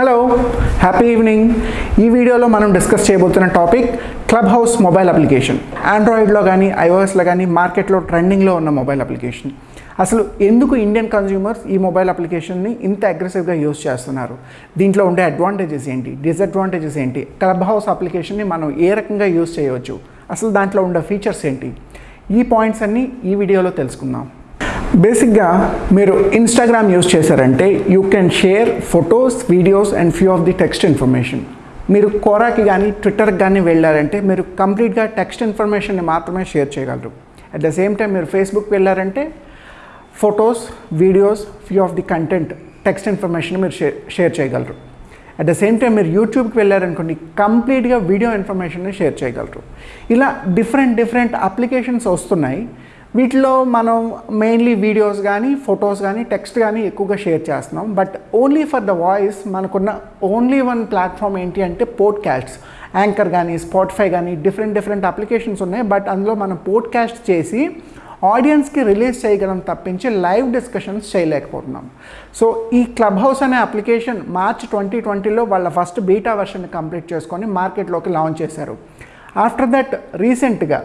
Hello happy evening ఈ వీడియోలో మనం డిస్కస్ చేయబోతున్న topic Clubhouse mobile application ఆండ్రాయిడ్లో కానీ ఐఓఎస్లో కానీ మార్కెట్లో ట్రెండింగ్లో ఉన్న మొబైల్ అప్లికేషన్ అసలు ఎందుకు ఇండియన్ కన్జ్యూమర్స్ ఈ మొబైల్ అప్లికేషన్ని ఇంత అగ్రెసివ్గా యూజ్ చేస్తున్నారు? దీంట్లో ఉండే అడ్వాంటేజెస్ ఏంటి? డిసడ్వాంటేజెస్ ఏంటి? క్లబ్ హౌస్ అప్లికేషన్ని మనం ఏ రకంగా యూస్ చేయవచ్చు? అసలు దాంట్లో ఉండే ఫీచర్స్ ఏంటి? ఈ పాయింట్స్ అన్నీ ఈ వీడియోలో తెలుసుకుందాం. బేసిక్గా మీరు ఇన్స్టాగ్రామ్ యూస్ చేశారంటే you can share photos videos and few of the text information మీరు కోరాకి కానీ ట్విట్టర్కి కానీ వెళ్ళారంటే మీరు కంప్లీట్గా టెక్స్ట్ ఇన్ఫర్మేషన్ని మాత్రమే షేర్ చేయగలరు. అట్ ద సేమ్ టైం మీరు ఫేస్బుక్ వెళ్ళారంటే photos videos few of the content text information మీరు షేర్ షేర్ చేయగలరు. అట్ ద సేమ్ టైం మీరు యూట్యూబ్కి వెళ్ళారనుకోండి కంప్లీట్గా వీడియో ఇన్ఫర్మేషన్ని షేర్ చేయగలరు. ఇలా డిఫరెంట్ డిఫరెంట్ అప్లికేషన్స్ వస్తున్నాయి. వీటిలో మనం మెయిన్లీ వీడియోస్ కానీ ఫొటోస్ కానీ టెక్స్ట్ కానీ ఎక్కువగా షేర్ చేస్తున్నాం. But only for the voice మనకున్న ఓన్లీ వన్ ప్లాట్ఫామ్ ఏంటి అంటే పోడ్కాస్ట్స్ యాంకర్ కానీ స్పాటిఫై కానీ డిఫరెంట్ డిఫరెంట్ అప్లికేషన్స్ ఉన్నాయి. బట్ అందులో మనం పోడ్కాస్ట్ చేసి ఆడియన్స్కి రిలీజ్ చేయగలం తప్పించి లైవ్ డిస్కషన్స్ చేయలేకపోతున్నాం. సో ఈ క్లబ్ హౌస్ అనే అప్లికేషన్ మార్చ్ ట్వంటీ ట్వంటీలో వాళ్ళ ఫస్ట్ బీటా వర్షన్ కంప్లీట్ చేసుకొని మార్కెట్లోకి లాంచ్ చేశారు. ఆఫ్టర్ దట్ రీసెంట్గా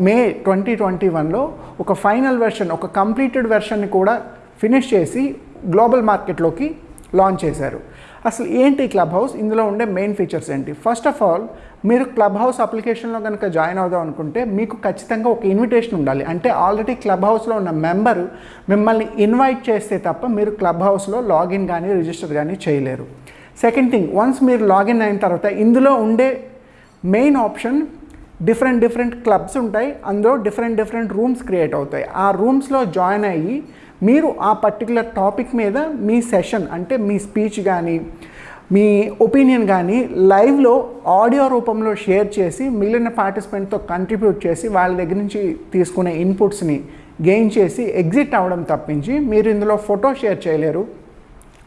మే ట్వంటీ ట్వంటీ వన్లో ఒక ఫైనల్ వెర్షన్ ఒక కంప్లీటెడ్ వెర్షన్ని కూడా ఫినిష్ చేసి గ్లోబల్ మార్కెట్లోకి లాంచ్ చేశారు. అసలు ఏంటి క్లబ్ హౌస్ ఇందులో ఉండే మెయిన్ ఫీచర్స్ ఏంటి? ఫస్ట్ ఆఫ్ ఆల్ మీరు క్లబ్ హౌస్ అప్లికేషన్లో కనుక జాయిన్ అవుదాం అనుకుంటే మీకు ఖచ్చితంగా ఒక ఇన్విటేషన్ ఉండాలి. అంటే ఆల్రెడీ క్లబ్ హౌస్లో ఉన్న మెంబరు మిమ్మల్ని ఇన్వైట్ చేస్తే తప్ప మీరు క్లబ్ హౌస్లో లాగిన్ కానీ రిజిస్టర్ కానీ చేయలేరు. సెకండ్ థింగ్ వన్స్ మీరు లాగిన్ అయిన తర్వాత ఇందులో ఉండే main option different different clubs ఉంటాయి. అందులో డిఫరెంట్ డిఫరెంట్ రూమ్స్ క్రియేట్ అవుతాయి. ఆ రూమ్స్లో జాయిన్ అయ్యి మీరు ఆ పర్టికులర్ టాపిక్ మీద మీ సెషన్ అంటే మీ స్పీచ్ కానీ మీ ఒపీనియన్ కానీ లైవ్లో ఆడియో రూపంలో షేర్ చేసి మిగిలిన పార్టిసిపెంట్తో కంట్రిబ్యూట్ చేసి వాళ్ళ దగ్గర నుంచి తీసుకునే ఇన్పుట్స్ని గెయిన్ చేసి ఎగ్జిట్ అవ్వడం తప్పించి మీరు ఇందులో ఫోటో షేర్ చేయలేరు.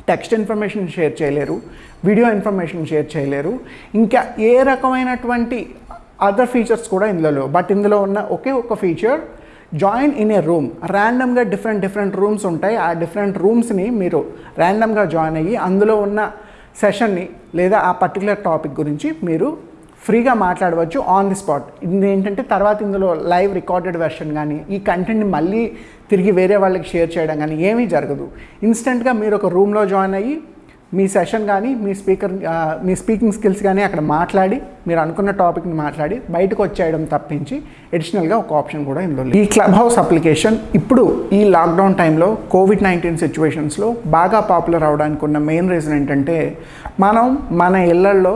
టెక్స్ట్ ఇన్ఫర్మేషన్ షేర్ చేయలేరు. వీడియో ఇన్ఫర్మేషన్ షేర్ చేయలేరు. ఇంకా ఏ రకమైనటువంటి అదర్ ఫీచర్స్ కూడా ఇందులో బట్ ఇందులో ఉన్న ఒకే ఒక feature join in a room ర్యాండమ్గా డిఫరెంట్ డిఫరెంట్ రూమ్స్ ఉంటాయి. ఆ డిఫరెంట్ రూమ్స్ని మీరు ర్యాండమ్గా జాయిన్ అయ్యి అందులో ఉన్న సెషన్ని లేదా ఆ పర్టికులర్ టాపిక్ గురించి మీరు ఫ్రీగా మాట్లాడవచ్చు ఆన్ ది స్పాట్ ఇది ఏంటంటే తర్వాత ఇందులో లైవ్ రికార్డెడ్ వెర్షన్ కానీ ఈ కంటెంట్ని మళ్ళీ తిరిగి వేరే వాళ్ళకి షేర్ చేయడం కానీ ఏమీ జరగదు. ఇన్స్టెంట్గా మీరు ఒక రూమ్లో జాయిన్ అయ్యి మీ సెషన్ కానీ మీ స్పీకర్ మీ స్పీకింగ్ స్కిల్స్ కానీ అక్కడ మాట్లాడి మీరు అనుకున్న టాపిక్ని మాట్లాడి బయటకు వచ్చేయడం తప్పించి అడిషనల్గా ఒక ఆప్షన్ కూడా ఇందులో ఈ క్లబ్ హౌస్ అప్లికేషన్ ఇప్పుడు ఈ లాక్డౌన్ టైంలో కోవిడ్ నైన్టీన్ సిచ్యువేషన్స్లో బాగా పాపులర్ అవడానికి ఉన్న మెయిన్ రీజన్ ఏంటంటే మనం మన ఇళ్ళల్లో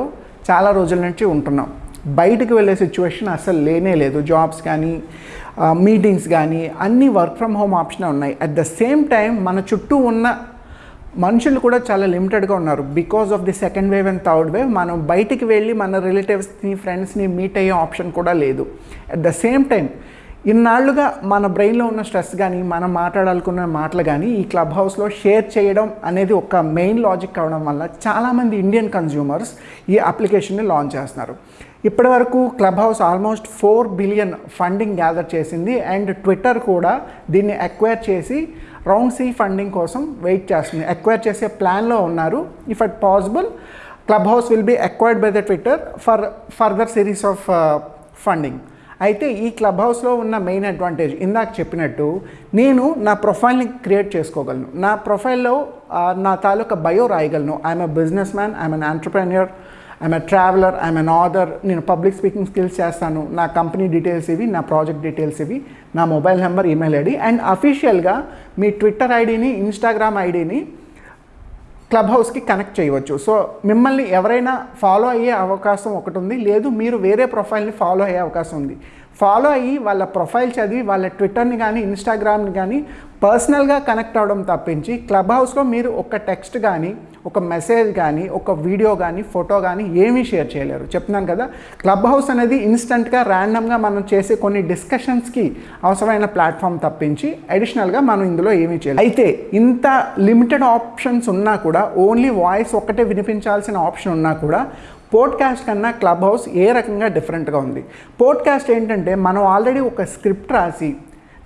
చాలా రోజుల నుంచి ఉంటున్నాం. బయటకు వెళ్ళే సిచ్యువేషన్ అసలు లేనే లేదు. జాబ్స్ కానీ మీటింగ్స్ కానీ అన్నీ వర్క్ ఫ్రమ్ హోమ్ ఆప్షనే ఉన్నాయి. అట్ ద సేమ్ టైం మన చుట్టూ ఉన్న మనుషులు కూడా చాలా లిమిటెడ్గా ఉన్నారు. Because of the second wave and third wave మనం బయటికి వెళ్ళి మన రిలేటివ్స్ని ఫ్రెండ్స్ని మీట్ అయ్యే ఆప్షన్ కూడా లేదు. అట్ ద సేమ్ టైం ఇన్నాళ్ళుగా మన బ్రెయిన్లో ఉన్న స్ట్రెస్ కానీ మనం మాట్లాడాలనుకున్న మాటలు కానీ ఈ క్లబ్ హౌస్లో షేర్ చేయడం అనేది ఒక మెయిన్ లాజిక్ కావడం వల్ల చాలామంది ఇండియన్ కన్జ్యూమర్స్ ఈ అప్లికేషన్ని లాంచ్ చేస్తున్నారు. ఇప్పటి వరకు Clubhouse almost four billion funding gather చేసింది. అండ్ ట్విట్టర్ కూడా దీన్ని అక్వైర్ చేసి రౌండ్ సి ఫండింగ్ కోసం వెయిట్ చేస్తుంది. అక్వైర్ చేసే ప్లాన్లో ఉన్నారు. If at possible Clubhouse will be acquired by the Twitter for further series of funding అయితే ఈ క్లబ్ హౌస్లో ఉన్న మెయిన్ అడ్వాంటేజ్ ఇందాక చెప్పినట్టు నేను నా ప్రొఫైల్ని క్రియేట్ చేసుకోగలను. నా ప్రొఫైల్లో uh, నా తాలూకా బయో రాయగలను. I'm a businessman I'm an entrepreneur I'm a traveller I'm an author నేను పబ్లిక్ స్పీకింగ్ స్కిల్స్ చేస్తాను. నా కంపెనీ డీటెయిల్స్ ఇవి నా ప్రాజెక్ట్ డీటెయిల్స్ ఇవి నా mobile number email ID. And అఫీషియల్గా మీ ట్విట్టర్ ఐడిని ఇన్స్టాగ్రామ్ ఐడిని క్లబ్ హౌస్కి కనెక్ట్ చేయవచ్చు. సో మిమ్మల్ని ఎవరైనా ఫాలో అయ్యే అవకాశం ఒకటి ఉంది. లేదు మీరు వేరే ప్రొఫైల్ని ఫాలో అయ్యే అవకాశం ఉంది. ఫాలో అయ్యి వాళ్ళ ప్రొఫైల్ చదివి వాళ్ళ ట్విట్టర్ని కానీ ఇన్స్టాగ్రామ్ని కానీ పర్సనల్గా కనెక్ట్ అవ్వడం తప్పించి క్లబ్ హౌస్లో మీరు ఒక టెక్స్ట్ కానీ ఒక మెసేజ్ కానీ ఒక వీడియో కానీ ఫోటో కానీ ఏమీ షేర్ చేయలేరు. చెప్తున్నాను కదా క్లబ్ హౌస్ అనేది ఇన్స్టెంట్గా ర్యాండమ్గా మనం చేసే కొన్ని డిస్కషన్స్కి అవసరమైన ప్లాట్ఫామ్ తప్పించి అడిషనల్గా మనం ఇందులో ఏమీ చేయలేదు అయితే ఇంత లిమిటెడ్ ఆప్షన్స్ ఉన్నా కూడా ఓన్లీ వాయిస్ ఒక్కటే వినిపించాల్సిన ఆప్షన్ ఉన్నా కూడా పోడ్కాస్ట్ కన్నా క్లబ్ హౌస్ ఏ రకంగా డిఫరెంట్గా ఉంది? పోడ్కాస్ట్ ఏంటంటే మనం ఆల్రెడీ ఒక స్క్రిప్ట్ రాసి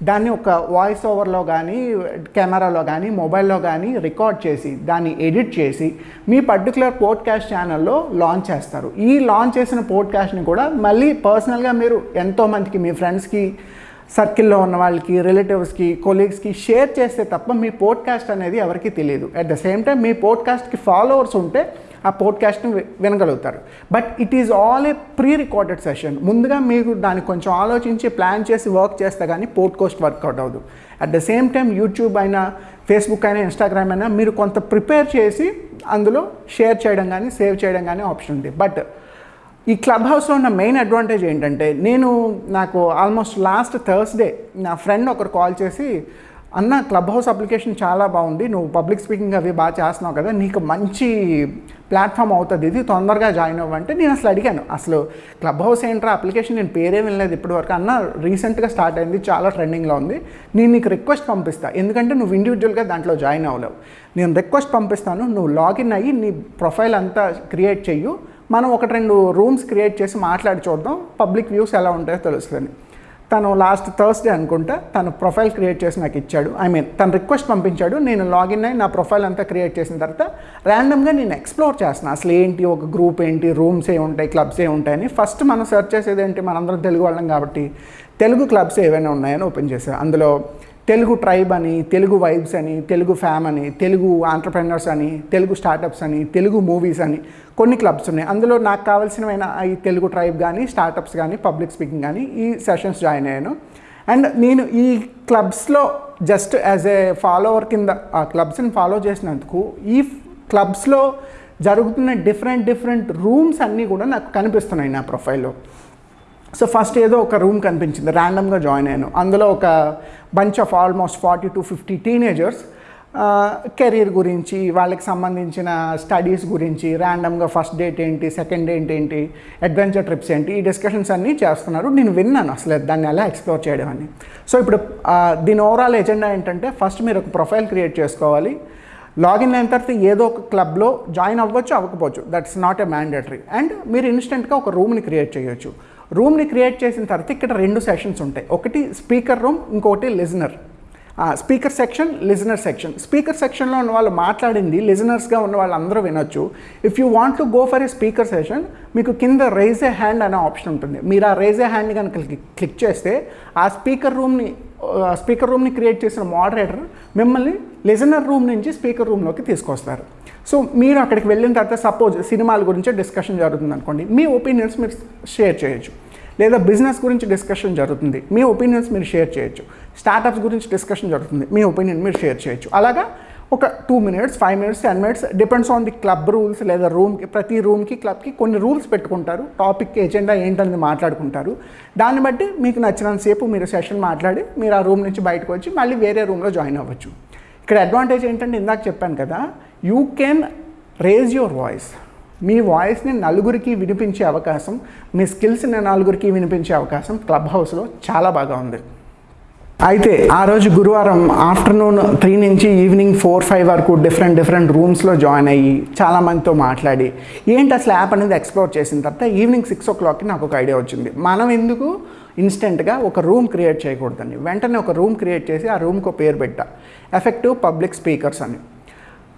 దాన్ని ఒక వాయిస్ ఓవర్లో కానీ కెమెరాలో కానీ మొబైల్లో కానీ రికార్డ్ చేసి దాన్ని ఎడిట్ చేసి మీ పర్టికులర్ పోడ్కాస్ట్ ఛానల్లో లాంచ్ చేస్తారు. ఈ లాంచ్ చేసిన పోడ్కాస్ట్ని కూడా మళ్ళీ పర్సనల్గా మీరు ఎంతోమందికి మీ ఫ్రెండ్స్కి సర్కిల్లో ఉన్న వాళ్ళకి రిలేటివ్స్కి కొలీగ్స్కి షేర్ చేస్తే తప్ప మీ పోడ్కాస్ట్ అనేది ఎవరికి తెలియదు. అట్ ద సేమ్ టైం మీ పోడ్కాస్ట్కి ఫాలోవర్స్ ఉంటే ఆ పోడ్కాస్ట్ని వినగలుగుతారు. But it is all a pre recorded session. ముందుగా మీరు దాన్ని కొంచెం ఆలోచించి ప్లాన్ చేసి వర్క్ చేస్తే కానీ పోడ్కాస్ట్ వర్కౌట్ అవ్వదు. At the same time YouTube అయినా ఫేస్బుక్ అయినా ఇన్స్టాగ్రామ్ అయినా మీరు కొంత ప్రిపేర్ చేసి అందులో షేర్ చేయడం కానీ సేవ్ చేయడం కానీ ఆప్షన్ ఉంది. బట్ ఈ క్లబ్ హౌస్లో ఉన్న మెయిన్ అడ్వాంటేజ్ ఏంటంటే నేను నాకు ఆల్మోస్ట్ లాస్ట్ థర్స్డే నా ఫ్రెండ్ ఒకరు కాల్ చేసి అన్న క్లబ్ హౌస్ అప్లికేషన్ చాలా బాగుంది. నువ్వు పబ్లిక్ స్పీకింగ్ అవి బాగా చేస్తున్నావు కదా నీకు మంచి ప్లాట్ఫామ్ అవుతుంది. ఇది తొందరగా జాయిన్ అవ్వంటే నేను అసలు అడిగాను. అసలు క్లబ్ హౌస్ ఏంట్రా అప్లికేషన్? నేను పేరే వినలేదు ఇప్పటివరకు. అన్న రీసెంట్గా స్టార్ట్ అయింది. చాలా ట్రెండింగ్లో ఉంది. నేను నీకు రిక్వెస్ట్ పంపిస్తా. ఎందుకంటే నువ్వు ఇండివిజువల్గా దాంట్లో జాయిన్ అవ్వలేవు. నేను రిక్వెస్ట్ పంపిస్తాను. నువ్వు లాగిన్ అయ్యి నీ ప్రొఫైల్ అంతా క్రియేట్ చెయ్యు. మనం ఒకటి రెండు రూమ్స్ క్రియేట్ చేసి మాట్లాడి చూద్దాం. పబ్లిక్ వ్యూస్ ఎలా ఉంటాయో తెలుస్తుంది. తను లాస్ట్ థర్స్డే అనుకుంటా తను ప్రొఫైల్ క్రియేట్ చేసి నాకు ఇచ్చాడు. ఐ మీన్ తను రిక్వెస్ట్ పంపించాడు. నేను లాగిన్ అయ్యి నా ప్రొఫైల్ అంతా క్రియేట్ చేసిన తర్వాత ర్యాండమ్గా నేను ఎక్స్ప్లోర్ చేస్తాను అసలు ఏంటి ఒక గ్రూప్ ఏంటి రూమ్స్ ఏ ఉంటాయి క్లబ్స్ ఏ ఉంటాయని. ఫస్ట్ మనం సెర్చ్ చేసేది ఏంటి? మనందరం తెలుగు వాళ్ళం కాబట్టి తెలుగు క్లబ్స్ ఏవైనా ఉన్నాయని ఓపెన్ చేశాను అందులో తెలుగు ట్రైబ్ అని తెలుగు వైబ్స్ అని తెలుగు ఫ్యామ్ అని తెలుగు ఆంటర్ప్రెనర్స్ అని తెలుగు స్టార్టప్స్ అని తెలుగు మూవీస్ అని కొన్ని క్లబ్స్ ఉన్నాయి. అందులో నాకు కావాల్సినవైన ఈ తెలుగు ట్రైబ్ కానీ స్టార్టప్స్ కానీ పబ్లిక్ స్పీకింగ్ కానీ ఈ సెషన్స్ జాయిన్ అయ్యాను. అండ్ నేను ఈ క్లబ్స్లో జస్ట్ యాజ్ ఏ ఫాలోవర్ కింద ఆ క్లబ్స్ని ఫాలో చేసినందుకు ఈ క్లబ్స్లో జరుగుతున్న డిఫరెంట్ డిఫరెంట్ రూమ్స్ అన్నీ కూడా నాకు కనిపిస్తున్నాయి నా ప్రొఫైల్లో సో ఫస్ట్ ఏదో ఒక రూమ్ కనిపించింది ర్యాండమ్గా జాయిన్ అయ్యాను. అందులో ఒక bunch of almost forty to fifty teenagers career గురించి వాళ్ళకి సంబంధించిన స్టడీస్ గురించి ర్యాండమ్గా ఫస్ట్ డేట్ ఏంటి సెకండ్ డేట్ ఏంటి అడ్వెంచర్ ట్రిప్స్ ఏంటి ఈ డిస్కషన్స్ అన్నీ చేస్తున్నారు. నేను విన్నాను అసలు దాన్ని ఎలా ఎక్స్ప్లోర్ చేయడం అని. సో ఇప్పుడు దీని ఓవరాల్ ఎజెండా ఏంటంటే ఫస్ట్ మీరు ఒక ప్రొఫైల్ క్రియేట్ చేసుకోవాలి. లాగిన్ అయిన తర్వాత ఏదో ఒక క్లబ్లో జాయిన్ అవ్వచ్చు అవ్వకపోవచ్చు. That's not a mandatory and మీరు ఇన్స్టెంట్గా ఒక రూమ్ని క్రియేట్ చేయొచ్చు. రూమ్ని క్రియేట్ చేసిన తర్వాత ఇక్కడ రెండు సెషన్స్ ఉంటాయి. ఒకటి స్పీకర్ రూమ్ ఇంకొకటి listener. Speaker section listener section. Speaker సెక్షన్లో ఉన్న వాళ్ళు మాట్లాడింది లిజనర్స్గా ఉన్న వాళ్ళందరూ వినొచ్చు. If you want to go for a speaker session మీకు కింద రైజ్ ఏ హ్యాండ్ అనే ఆప్షన్ ఉంటుంది. మీరు ఆ రైజ్ ఏ హ్యాండ్ కనుక క్లిక్ చేస్తే ఆ స్పీకర్ రూమ్ని స్పీకర్ రూమ్ని క్రియేట్ చేసిన మోడరేటర్ మిమ్మల్ని లిజనర్ రూమ్ నుంచి స్పీకర్ రూమ్లోకి తీసుకొస్తారు. సో మీరు అక్కడికి వెళ్ళిన తర్వాత సపోజ్ సినిమాల గురించి డిస్కషన్ జరుగుతుంది అనుకోండి మీ ఒపీనియన్స్ మీరు షేర్ చేయొచ్చు. లేదా బిజినెస్ గురించి డిస్కషన్ జరుగుతుంది మీ ఒపీనియన్స్ మీరు షేర్ చేయొచ్చు. స్టార్టప్స్ గురించి డిస్కషన్ జరుగుతుంది మీ ఒపీనియన్ మీరు షేర్ చేయొచ్చు. అలాగా ఒక two minutes five minutes ten minutes depends on the club rules లేదా రూమ్కి ప్రతి రూమ్కి క్లబ్కి కొన్ని రూల్స్ పెట్టుకుంటారు. టాపిక్ ఎజెండా ఏంటనేది మాట్లాడుకుంటారు. దాన్ని బట్టి మీకు నచ్చినంతసేపు మీరు సెషన్ మాట్లాడి మీరు ఆ రూమ్ నుంచి బయటకు వచ్చి మళ్ళీ వేరే రూమ్లో జాయిన్ అవ్వచ్చు. ఇక్కడ అడ్వాంటేజ్ ఏంటంటే ఇందాక చెప్పాను కదా you can raise your voice మీ వాయిస్ని నలుగురికి వినిపించే అవకాశం మీ స్కిల్స్ని నలుగురికి వినిపించే అవకాశం క్లబ్ హౌస్లో చాలా బాగా ఉంది. అయితే ఆ రోజు గురువారం ఆఫ్టర్నూన్ త్రీ నుంచి ఈవినింగ్ ఫోర్ ఫైవ్ వరకు డిఫరెంట్ డిఫరెంట్ రూమ్స్లో జాయిన్ అయ్యి చాలా మందితో మాట్లాడి ఏంటి అసలు యాప్ అనేది ఎక్స్ప్లోర్ చేసిన తర్వాత ఈవినింగ్ సిక్స్ ఓ క్లాక్కి నాకు ఒక ఐడియా వచ్చింది. మనం ఎందుకు ఇన్స్టెంట్గా ఒక రూమ్ క్రియేట్ చేయకూడదండి. వెంటనే ఒక రూమ్ క్రియేట్ చేసి ఆ రూమ్కి పేరు పెట్టా. ఎఫెక్టివ్ పబ్లిక్ స్పీకర్స్ అని.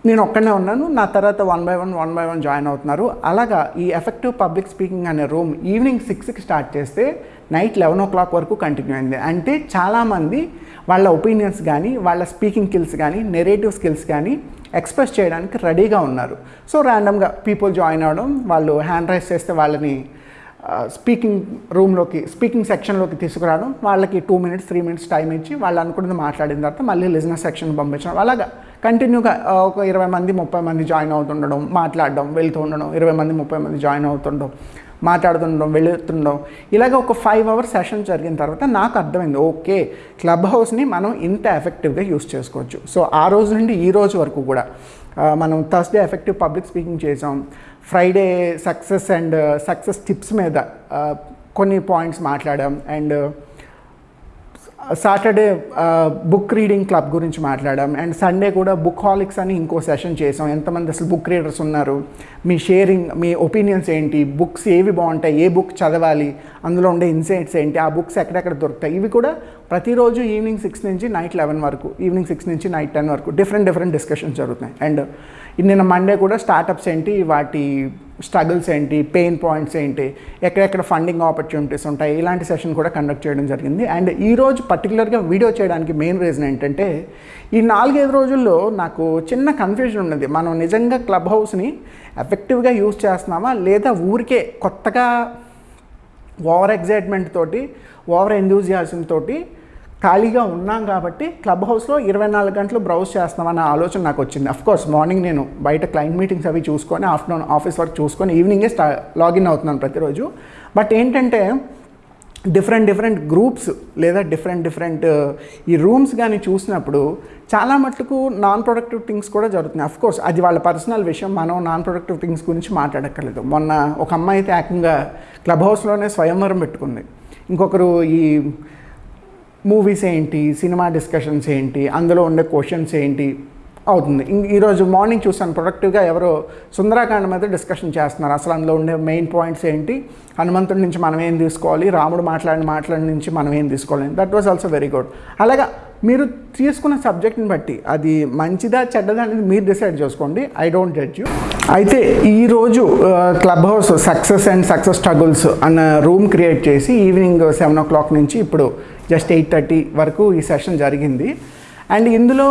నేను ఒక్కనే ఉన్నాను. నా తర్వాత one by one one by one join అవుతున్నారు. అలాగా ఈ ఎఫెక్టివ్ పబ్లిక్ స్పీకింగ్ అనే రూమ్ ఈవినింగ్ సిక్స్కి స్టార్ట్ చేస్తే నైట్ లెవెన్ ఓ క్లాక్ వరకు కంటిన్యూ అయింది. అంటే చాలామంది వాళ్ళ ఒపీనియన్స్ కానీ వాళ్ళ స్పీకింగ్ స్కిల్స్ కానీ నెరేటివ్ స్కిల్స్ కానీ ఎక్స్ప్రెస్ చేయడానికి రెడీగా ఉన్నారు. సో ర్యాండమ్గా పీపుల్ జాయిన్ అవ్వడం వాళ్ళు హ్యాండ్ రైస్ చేస్తే వాళ్ళని స్పీకింగ్ రూమ్లోకి స్పీకింగ్ సెక్షన్లోకి తీసుకురావడం వాళ్ళకి two minutes three minutes time ఇచ్చి వాళ్ళు అనుకున్నది మాట్లాడిన తర్వాత మళ్ళీ లిజినెస్ సెక్షన్ పంపించడం. అలాగా కంటిన్యూగా ఒక ఇరవై మంది ముప్పై మంది జాయిన్ అవుతుండడం మాట్లాడడం వెళ్తూ ఉండడం ఇరవై మంది ముప్పై మంది జాయిన్ అవుతుండడం మాట్లాడుతుండడం వెళుతుండడం. ఇలాగ ఒక ఫైవ్ అవర్స్ సెషన్ జరిగిన తర్వాత నాకు అర్థమైంది ఓకే క్లబ్ హౌస్ని మనం ఇంత ఎఫెక్టివ్గా యూస్ చేసుకోవచ్చు. సో ఆ రోజు నుండి ఈ రోజు వరకు కూడా మనం థర్స్డే ఎఫెక్టివ్ పబ్లిక్ స్పీకింగ్ చేసాం Friday success and success tips మీద uh, కొన్ని పాయింట్స్ మాట్లాడాం. And Saturday book reading club గురించి మాట్లాడాం. అండ్ సండే కూడా బుక్ హాలిక్స్ అని ఇంకో సెషన్ చేసాం. ఎంతమంది అసలు బుక్ రీడర్స్ ఉన్నారు? మీ షేరింగ్ మీ ఒపీనియన్స్ ఏంటి? బుక్స్ ఏవి బాగుంటాయి? ఏ బుక్ చదవాలి? అందులో ఉండే ఇన్సైట్స్ ఏంటి? ఆ బుక్స్ ఎక్కడెక్కడ దొరుకుతాయి? ఇవి కూడా ప్రతిరోజు ఈవినింగ్ సిక్స్ నుంచి నైట్ లెవెన్ వరకు ఈవినింగ్ సిక్స్ నుంచి నైట్ టెన్ వరకు డిఫరెంట్ డిఫరెంట్ డిస్కషన్స్ జరుగుతున్నాయి. అండ్ నిన్న మండే కూడా స్టార్టప్స్ ఏంటి? వాటి స్ట్రగుల్స్ ఏంటి పెయిన్ పాయింట్స్ ఏంటి ఎక్కడెక్కడ ఫండింగ్ ఆపర్చునిటీస్ ఉంటాయి ఇలాంటి సెషన్ కూడా కండక్ట్ చేయడం జరిగింది. అండ్ ఈరోజు పర్టికులర్గా వీడియో చేయడానికి మెయిన్ రీజన్ ఏంటంటే ఈ నాలుగైదు రోజుల్లో నాకు చిన్న కన్ఫ్యూజన్ ఉన్నది. మనం నిజంగా క్లబ్ హౌస్ని ఎఫెక్టివ్గా యూజ్ చేస్తున్నామా లేదా ఊరికే కొత్తగా ఓవర్ ఎగ్జైట్మెంట్ తోటి ఓవర్ ఎందూజియాజం తోటి ఖాళీగా ఉన్నాం కాబట్టి క్లబ్ హౌస్లో ఇరవై నాలుగు గంటలు బ్రౌజ్ చేస్తామన్న ఆలోచన నాకు వచ్చింది. అఫ్ కోర్స్ మార్నింగ్ నేను బయట క్లయింట్ మీటింగ్స్ అవి చూసుకొని ఆఫ్టర్నూన్ ఆఫీస్ వర్క్ చూసుకొని ఈవినింగే స్టా లాగిన్ అవుతున్నాను ప్రతిరోజు. బట్ ఏంటంటే డిఫరెంట్ డిఫరెంట్ గ్రూప్స్ లేదా డిఫరెంట్ డిఫరెంట్ ఈ రూమ్స్ కానీ చూసినప్పుడు చాలా మట్టుకు నాన్ ప్రొడక్టివ్ థింగ్స్ కూడా జరుగుతున్నాయి. అఫ్ కోర్స్ అది వాళ్ళ పర్సనల్ విషయం. మనం నాన్ ప్రొడక్టివ్ థింగ్స్ గురించి మాట్లాడక్కర్లేదు. మొన్న ఒక అమ్మాయి అయితే ఏకంగా క్లబ్ హౌస్లోనే స్వయంవరం పెట్టుకుంది. ఇంకొకరు ఈ మూవీస్ ఏంటి సినిమా డిస్కషన్స్ ఏంటి అందులో ఉండే క్వశ్చన్స్ ఏంటి అవుతుంది. ఈరోజు మార్నింగ్ చూసాను ప్రొడక్టివ్గా ఎవరో సుందరాకాండ మీద డిస్కషన్ చేస్తున్నారు. అసలు అందులో ఉండే మెయిన్ పాయింట్స్ ఏంటి? హనుమంతుడి నుంచి మనం ఏం తీసుకోవాలి? రాముడు మాట్లాడిన మాట్లాడిన నుంచి మనం ఏం తీసుకోవాలి? That was also very good అలాగా మీరు తీసుకున్న సబ్జెక్ట్ని బట్టి అది మంచిదా చెడ్డదా అనేది మీరు డిసైడ్ చేసుకోండి. ఐ డోంట్ జడ్జ్ యూ అయితే ఈరోజు Clubhouse success and success struggles అన్న రూమ్ క్రియేట్ చేసి ఈవినింగ్ సెవెన్ ఓ క్లాక్ నుంచి ఇప్పుడు జస్ట్ ఎయిట్ థర్టీ వరకు ఈ సెషన్ జరిగింది. అండ్ ఇందులో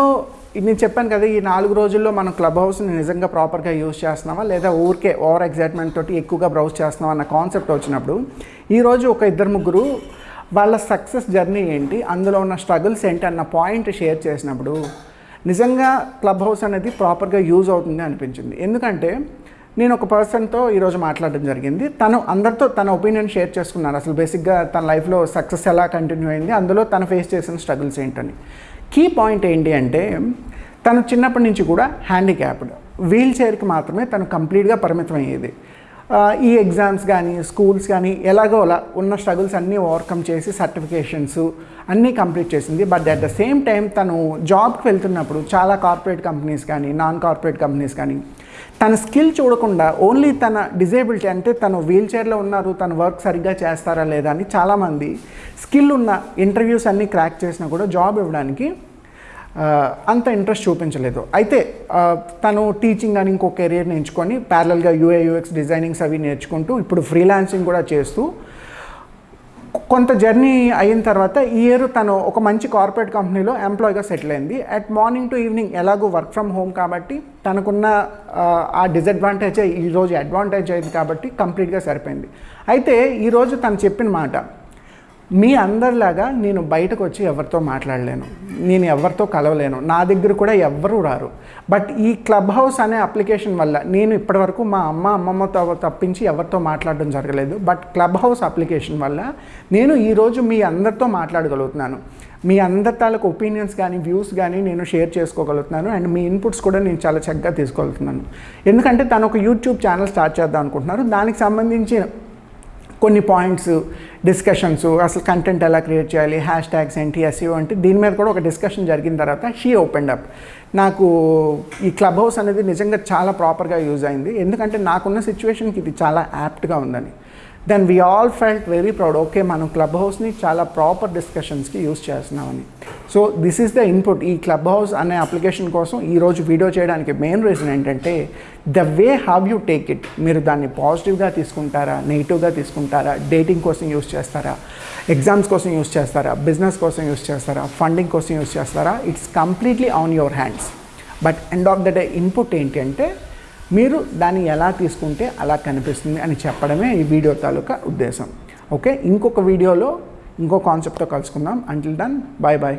నేను చెప్పాను కదా ఈ నాలుగు రోజుల్లో మనం క్లబ్ హౌస్ని నిజంగా ప్రాపర్గా యూజ్ చేస్తున్నామా లేదా ఊరికే ఓవర్ ఎగ్జైట్మెంట్ తోటి ఎక్కువగా బ్రౌజ్ చేస్తున్నావా? అన్న కాన్సెప్ట్ వచ్చినప్పుడు ఈరోజు ఒక ఇద్దరు ముగ్గురు వాళ్ళ సక్సెస్ జర్నీ ఏంటి? అందులో ఉన్న స్ట్రగుల్స్ ఏంటి? అన్న పాయింట్ షేర్ చేసినప్పుడు నిజంగా క్లబ్ హౌస్ అనేది ప్రాపర్గా యూజ్ అవుతుంది అనిపించింది. ఎందుకంటే నేను ఒక పర్సన్తో ఈరోజు మాట్లాడడం జరిగింది. తను అందరితో తన ఒపీనియన్ షేర్ చేసుకున్నారు. అసలు బేసిక్గా తన లైఫ్లో సక్సెస్ ఎలా కంటిన్యూ అయింది? అందులో తను ఫేస్ చేసిన స్ట్రగుల్స్ ఏంటని. కీ పాయింట్ ఏంటి అంటే తను చిన్నప్పటి నుంచి కూడా హ్యాండిక్యాప్డ్. వీల్ చైర్కి మాత్రమే తను కంప్లీట్గా పరిమితం అయ్యేది ఈ ఎగ్జామ్స్ కానీ స్కూల్స్ కానీ ఎలాగో అలా ఉన్న స్ట్రగుల్స్ అన్నీ ఓవర్కమ్ చేసి సర్టిఫికేషన్స్ అన్నీ కంప్లీట్ చేసింది. But at the same time తను జాబ్కి వెళ్తున్నప్పుడు చాలా కార్పొరేట్ కంపెనీస్ కానీ నాన్ కార్పొరేట్ కంపెనీస్ కానీ తన స్కిల్ చూడకుండా ఓన్లీ తన డిజేబిలిటీ అంటే తను వీల్ చైర్లో ఉన్నారు తన వర్క్ సరిగ్గా చేస్తారా లేదా అని చాలామంది స్కిల్ ఉన్న ఇంటర్వ్యూస్ అన్నీ క్రాక్ చేసినా కూడా జాబ్ ఇవ్వడానికి అంత ఇంట్రెస్ట్ చూపించలేదు. అయితే తను టీచింగ్ అని ఇంకో కెరీర్ నేర్చుకొని ప్యారల్గా యూఏ యూఎక్స్ డిజైనింగ్స్ అవి నేర్చుకుంటూ ఇప్పుడు ఫ్రీలాన్సింగ్ కూడా చేస్తూ కొంత జర్నీ అయిన తర్వాత ఈ ఇయర్ తను ఒక మంచి కార్పొరేట్ కంపెనీలో ఎంప్లాయ్గా సెటిల్ అయింది. అట్ మార్నింగ్ టు ఈవినింగ్ ఎలాగో వర్క్ ఫ్రమ్ హోమ్ కాబట్టి తనకున్న ఆ, ఆ డిసడ్వాంటేజ్ ఈరోజు అడ్వాంటేజ్ అయింది కాబట్టి కంప్లీట్గా సరిపోయింది. అయితే ఈరోజు తను చెప్పిన మాట మీ అందరిలాగా నేను బయటకు వచ్చి ఎవరితో మాట్లాడలేను. నేను ఎవరితో కలవలేను. నా దగ్గర కూడా ఎవ్వరూ రారు. బట్ ఈ క్లబ్ హౌస్ అనే అప్లికేషన్ వల్ల నేను ఇప్పటివరకు మా అమ్మ అమ్మమ్మతో తప్పించి ఎవరితో మాట్లాడడం జరగలేదు. బట్ క్లబ్ హౌస్ అప్లికేషన్ వల్ల నేను ఈరోజు మీ అందరితో మాట్లాడగలుగుతున్నాను. మీ అందరి తాలూకు ఒపీనియన్స్ కానీ వ్యూస్ కానీ నేను షేర్ చేసుకోగలుగుతున్నాను. అండ్ మీ ఇన్పుట్స్ కూడా నేను చాలా చక్కగా తీసుకోగలుగుతున్నాను. ఎందుకంటే తను ఒక యూట్యూబ్ ఛానల్ స్టార్ట్ చేద్దాం అనుకుంటున్నారు. దానికి సంబంధించి కొన్ని పాయింట్స్ డిస్కషన్స్ అసలు కంటెంట్ ఎలా క్రియేట్ చేయాలి హ్యాష్ ట్యాగ్స్ ఏంటి ఎస్ఈఓ అంటే దీని మీద కూడా ఒక డిస్కషన్ జరిగిన తర్వాత షీ ఓపెన్ అప్ నాకు ఈ క్లబ్ హౌస్ అనేది నిజంగా చాలా ప్రాపర్గా యూజ్ అయింది. ఎందుకంటే నాకున్న సిచ్యువేషన్కి ఇది చాలా యాప్ట్గా ఉందని. Then we all felt very proud okay మనం క్లబ్ హౌస్ని చాలా ప్రాపర్ డిస్కషన్స్కి యూజ్ చేస్తున్నామని so this is the input ఈ క్లబ్ హౌస్ అనే అప్లికేషన్ కోసం ఈరోజు వీడియో చేయడానికి మెయిన్ రీజన్ ఏంటంటే the way have you take it మీరు దాన్ని పాజిటివ్గా తీసుకుంటారా నెగిటివ్గా తీసుకుంటారా డేటింగ్ కోసం యూస్ చేస్తారా ఎగ్జామ్స్ కోసం యూస్ చేస్తారా బిజినెస్ కోసం యూస్ చేస్తారా ఫండింగ్ కోసం యూస్ చేస్తారా it's completely on your hands but end of the day input ఏంటి అంటే మీరు దాన్ని ఎలా తీసుకుంటే అలా కనిపిస్తుంది అని చెప్పడమే ఈ వీడియో తాలూకా ఉద్దేశం. ఓకే ఇంకొక వీడియోలో ఇంకో కాన్సెప్ట్తో కలుసుకుందాం. Until done bye bye